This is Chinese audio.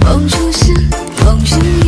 梦初醒，梦是。